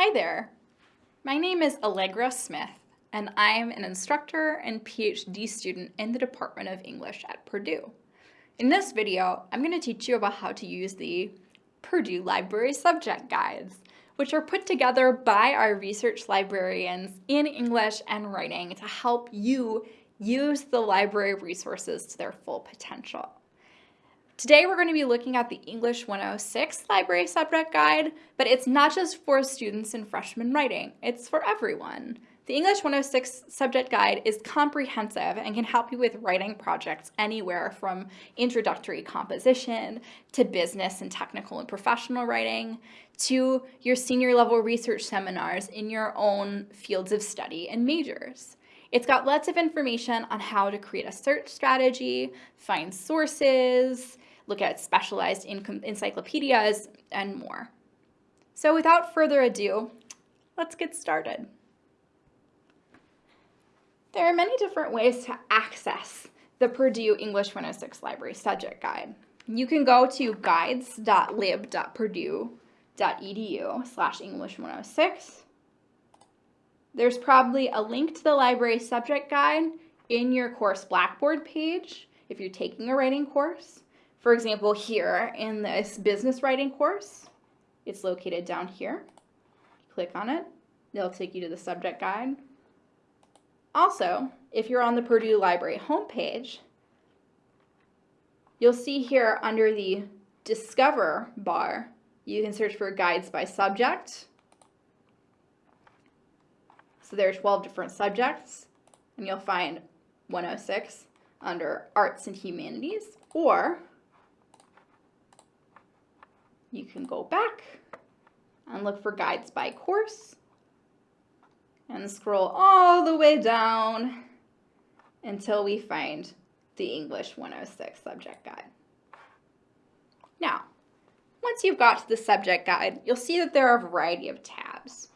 Hi there. My name is Allegra Smith, and I'm an instructor and PhD student in the Department of English at Purdue. In this video, I'm going to teach you about how to use the Purdue Library Subject Guides, which are put together by our research librarians in English and writing to help you use the library resources to their full potential. Today we're going to be looking at the English 106 Library Subject Guide, but it's not just for students in freshman writing, it's for everyone. The English 106 Subject Guide is comprehensive and can help you with writing projects anywhere from introductory composition to business and technical and professional writing to your senior level research seminars in your own fields of study and majors. It's got lots of information on how to create a search strategy, find sources, look at specialized encyclopedias, and more. So without further ado, let's get started. There are many different ways to access the Purdue English 106 Library Subject Guide. You can go to guides.lib.purdue.edu slash English 106. There's probably a link to the library subject guide in your course Blackboard page if you're taking a writing course. For example, here in this business writing course, it's located down here. Click on it, it'll take you to the subject guide. Also, if you're on the Purdue Library homepage, you'll see here under the Discover bar, you can search for guides by subject. So there are 12 different subjects, and you'll find 106 under Arts and Humanities, or you can go back and look for guides by course and scroll all the way down until we find the English 106 subject guide. Now, once you've got to the subject guide, you'll see that there are a variety of tabs.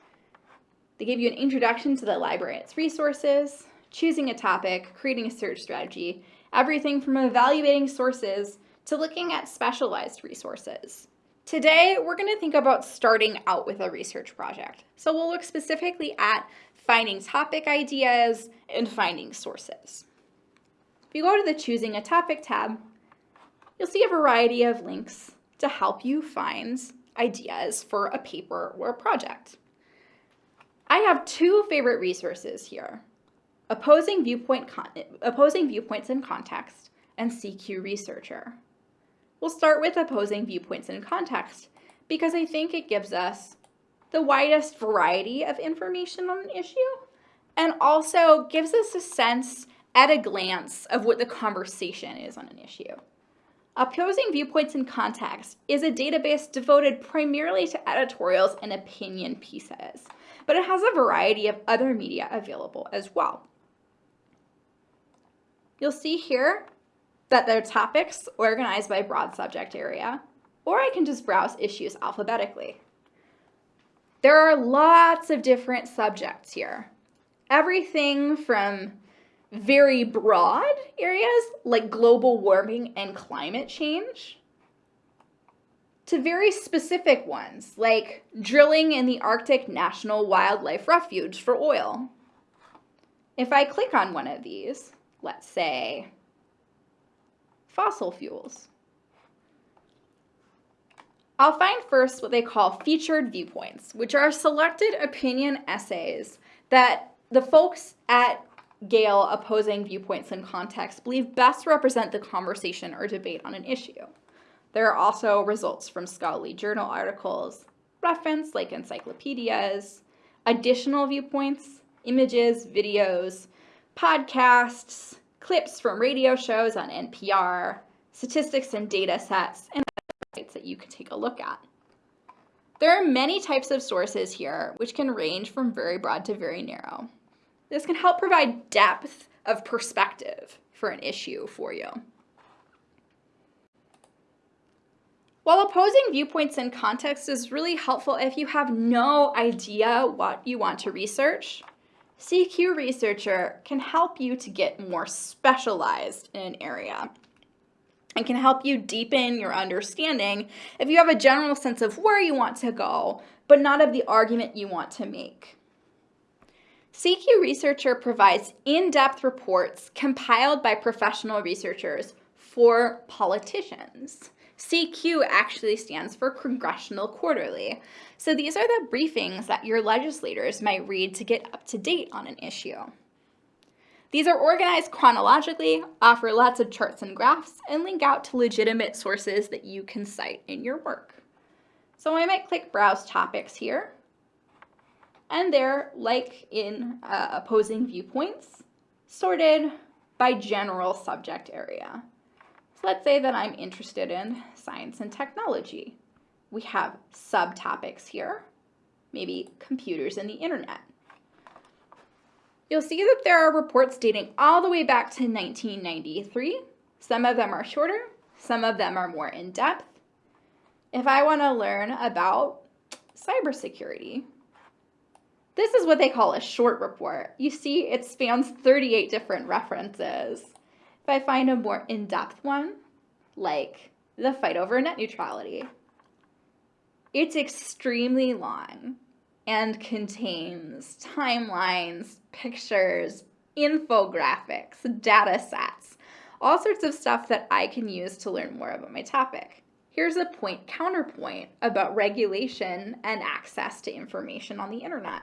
They give you an introduction to the library and its resources, choosing a topic, creating a search strategy, everything from evaluating sources to looking at specialized resources. Today, we're going to think about starting out with a research project. So we'll look specifically at finding topic ideas and finding sources. If you go to the Choosing a Topic tab, you'll see a variety of links to help you find ideas for a paper or a project. I have two favorite resources here, Opposing, Viewpoint Opposing Viewpoints in Context and CQ Researcher. We'll start with opposing viewpoints in context because I think it gives us the widest variety of information on an issue and also gives us a sense at a glance of what the conversation is on an issue. Opposing Viewpoints in Context is a database devoted primarily to editorials and opinion pieces, but it has a variety of other media available as well. You'll see here that they're topics organized by broad subject area, or I can just browse issues alphabetically. There are lots of different subjects here. Everything from very broad areas like global warming and climate change to very specific ones like drilling in the Arctic National Wildlife Refuge for oil. If I click on one of these, let's say fossil fuels. I'll find first what they call featured viewpoints, which are selected opinion essays that the folks at Gale opposing viewpoints in context believe best represent the conversation or debate on an issue. There are also results from scholarly journal articles, reference like encyclopedias, additional viewpoints, images, videos, podcasts, clips from radio shows on NPR, statistics and data sets, and sites that you can take a look at. There are many types of sources here, which can range from very broad to very narrow. This can help provide depth of perspective for an issue for you. While opposing viewpoints in context is really helpful if you have no idea what you want to research, CQ Researcher can help you to get more specialized in an area. and can help you deepen your understanding if you have a general sense of where you want to go, but not of the argument you want to make. CQ Researcher provides in-depth reports compiled by professional researchers for politicians. CQ actually stands for Congressional Quarterly. So these are the briefings that your legislators might read to get up to date on an issue. These are organized chronologically, offer lots of charts and graphs, and link out to legitimate sources that you can cite in your work. So I might click Browse Topics here, and they're, like in uh, opposing viewpoints, sorted by general subject area. Let's say that I'm interested in science and technology. We have subtopics here, maybe computers and the internet. You'll see that there are reports dating all the way back to 1993. Some of them are shorter, some of them are more in-depth. If I want to learn about cybersecurity, this is what they call a short report. You see it spans 38 different references. If I find a more in-depth one, like the fight over net neutrality, it's extremely long and contains timelines, pictures, infographics, data sets, all sorts of stuff that I can use to learn more about my topic. Here's a point counterpoint about regulation and access to information on the internet.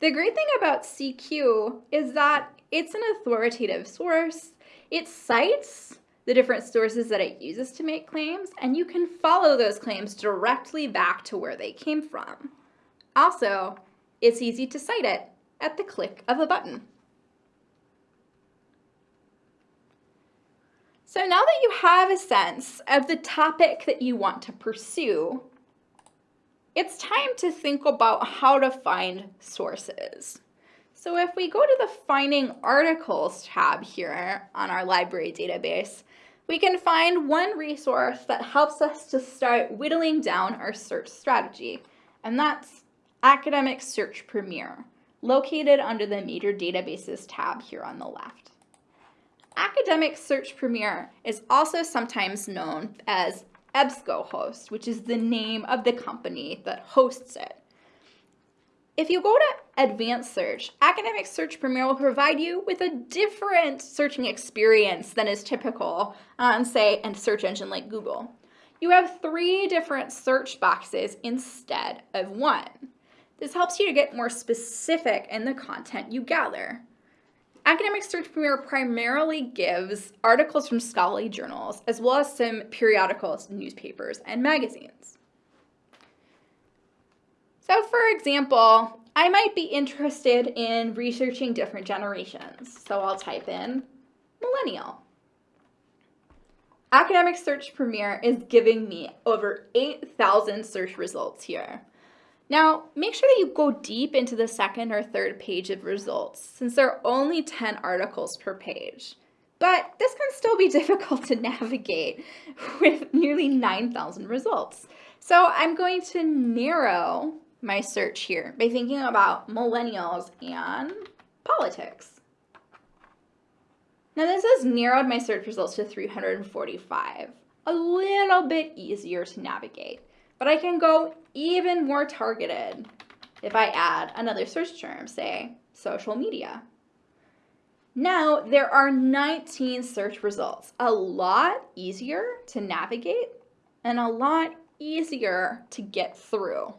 The great thing about CQ is that it's an authoritative source. It cites the different sources that it uses to make claims, and you can follow those claims directly back to where they came from. Also, it's easy to cite it at the click of a button. So now that you have a sense of the topic that you want to pursue, it's time to think about how to find sources. So if we go to the Finding Articles tab here on our library database, we can find one resource that helps us to start whittling down our search strategy, and that's Academic Search Premier, located under the Major Databases tab here on the left. Academic Search Premier is also sometimes known as EBSCOhost, which is the name of the company that hosts it. If you go to Advanced Search, Academic Search Premier will provide you with a different searching experience than is typical uh, on, say, a search engine like Google. You have three different search boxes instead of one. This helps you to get more specific in the content you gather. Academic Search Premier primarily gives articles from scholarly journals, as well as some periodicals, newspapers, and magazines. So for example, I might be interested in researching different generations. So I'll type in millennial. Academic Search Premier is giving me over 8,000 search results here. Now, make sure that you go deep into the second or third page of results, since there are only 10 articles per page. But this can still be difficult to navigate with nearly 9,000 results. So I'm going to narrow my search here by thinking about millennials and politics. Now this has narrowed my search results to 345, a little bit easier to navigate, but I can go even more targeted if I add another search term, say social media. Now there are 19 search results, a lot easier to navigate and a lot easier to get through.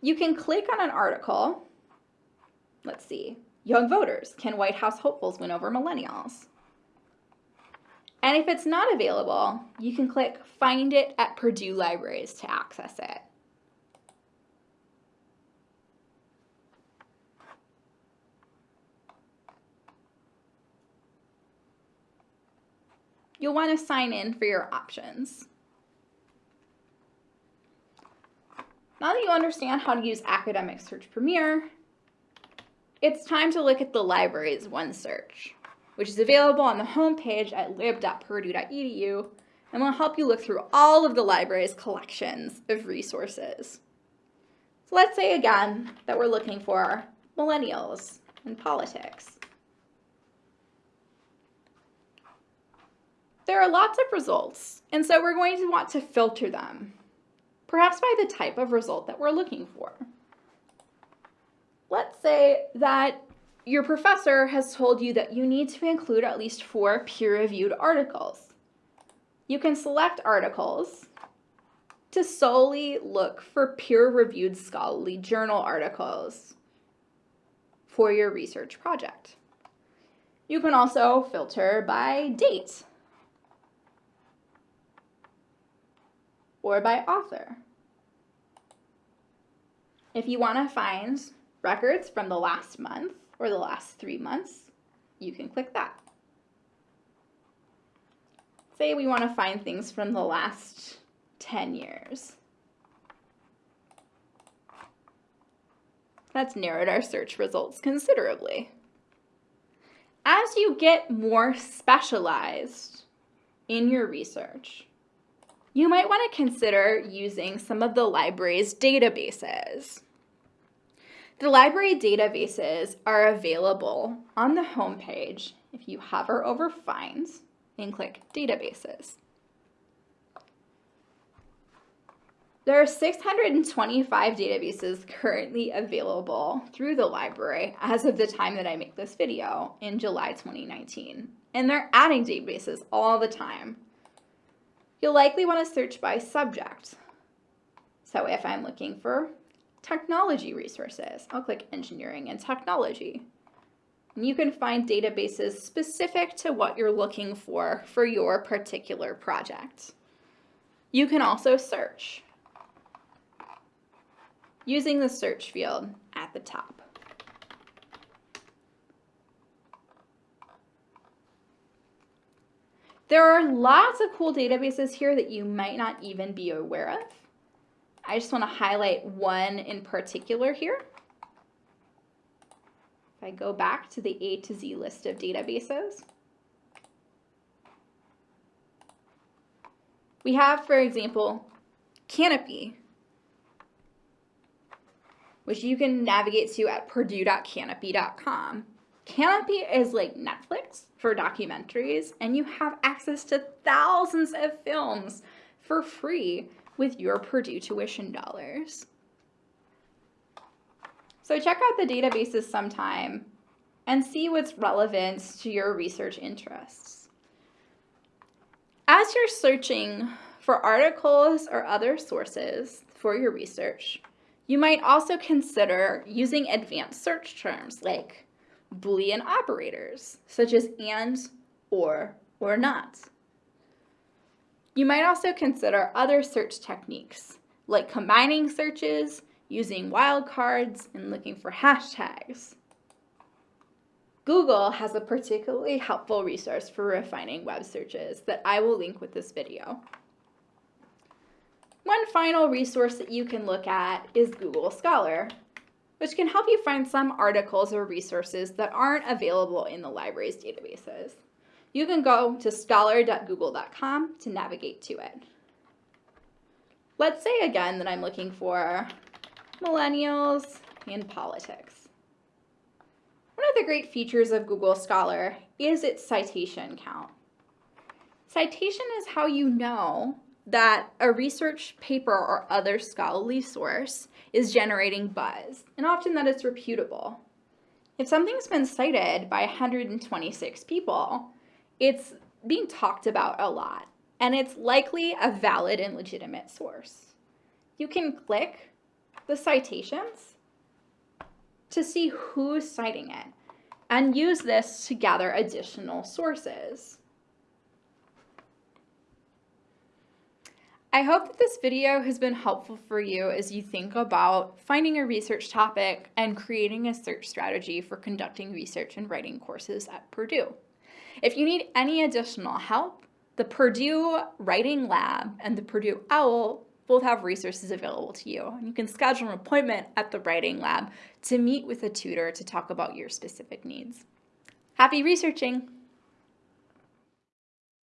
You can click on an article. Let's see. Young voters. Can White House hopefuls win over millennials? And if it's not available, you can click Find it at Purdue Libraries to access it. You'll want to sign in for your options. Now that you understand how to use Academic Search Premier, it's time to look at the library's OneSearch, which is available on the homepage at lib.purdue.edu and will help you look through all of the library's collections of resources. So let's say again that we're looking for millennials and politics. There are lots of results, and so we're going to want to filter them, perhaps by the type of result that we're looking for. Let's say that your professor has told you that you need to include at least four peer-reviewed articles. You can select articles to solely look for peer-reviewed scholarly journal articles for your research project. You can also filter by date or by author. If you want to find records from the last month or the last three months, you can click that. Say we want to find things from the last 10 years. That's narrowed our search results considerably. As you get more specialized in your research, you might want to consider using some of the library's databases. The library databases are available on the home page if you hover over Finds and click Databases. There are 625 databases currently available through the library as of the time that I make this video in July 2019. And they're adding databases all the time. You'll likely want to search by subject. So if I'm looking for technology resources, I'll click engineering and technology. And you can find databases specific to what you're looking for for your particular project. You can also search using the search field at the top. There are lots of cool databases here that you might not even be aware of. I just want to highlight one in particular here. If I go back to the A to Z list of databases, we have, for example, Kanopy, which you can navigate to at purdue.kanopy.com. Kanopy is like Netflix for documentaries, and you have access to thousands of films for free with your Purdue tuition dollars. So check out the databases sometime and see what's relevant to your research interests. As you're searching for articles or other sources for your research, you might also consider using advanced search terms like Boolean operators, such as and, or, or not. You might also consider other search techniques, like combining searches, using wildcards, and looking for hashtags. Google has a particularly helpful resource for refining web searches that I will link with this video. One final resource that you can look at is Google Scholar, which can help you find some articles or resources that aren't available in the library's databases. You can go to scholar.google.com to navigate to it. Let's say again that I'm looking for millennials and politics. One of the great features of Google Scholar is its citation count. Citation is how you know that a research paper or other scholarly source is generating buzz, and often that it's reputable. If something's been cited by 126 people, it's being talked about a lot, and it's likely a valid and legitimate source. You can click the citations to see who's citing it, and use this to gather additional sources. I hope that this video has been helpful for you as you think about finding a research topic and creating a search strategy for conducting research and writing courses at Purdue. If you need any additional help, the Purdue Writing Lab and the Purdue OWL both have resources available to you. You can schedule an appointment at the Writing Lab to meet with a tutor to talk about your specific needs. Happy researching!